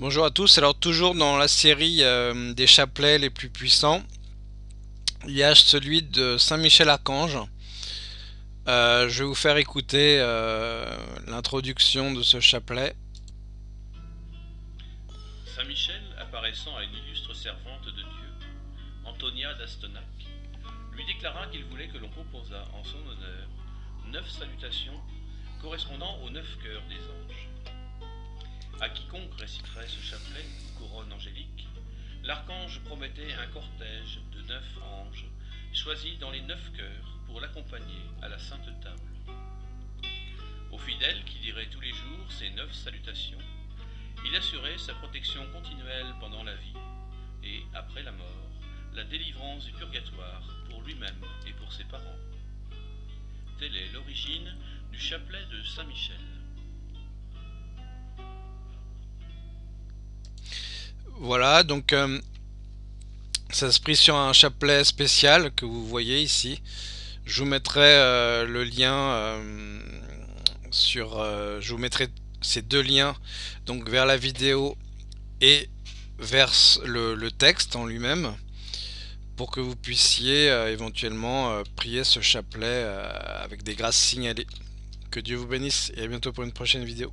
Bonjour à tous, alors toujours dans la série euh, des chapelets les plus puissants, il y a celui de Saint-Michel-Archange. Euh, je vais vous faire écouter euh, l'introduction de ce chapelet. Saint-Michel, apparaissant à une illustre servante de Dieu, Antonia d'Astonac, lui déclara qu'il voulait que l'on composât en son honneur neuf salutations correspondant aux neuf cœurs des anges. À quiconque réciterait ce chapelet, couronne angélique, l'archange promettait un cortège de neuf anges, choisis dans les neuf cœurs pour l'accompagner à la sainte table. Aux fidèles qui diraient tous les jours ces neuf salutations, il assurait sa protection continuelle pendant la vie et, après la mort, la délivrance du purgatoire pour lui-même et pour ses parents. Telle est l'origine du chapelet de Saint-Michel. Voilà, donc euh, ça se prie sur un chapelet spécial que vous voyez ici. Je vous mettrai euh, le lien euh, sur... je vous mettrai ces deux liens donc vers la vidéo et vers le, texte en lui-même pour que vous puissiez éventuellement prier ce chapelet avec des grâces signalées. Que Dieu vous bénisse et à bientôt pour une prochaine vidéo.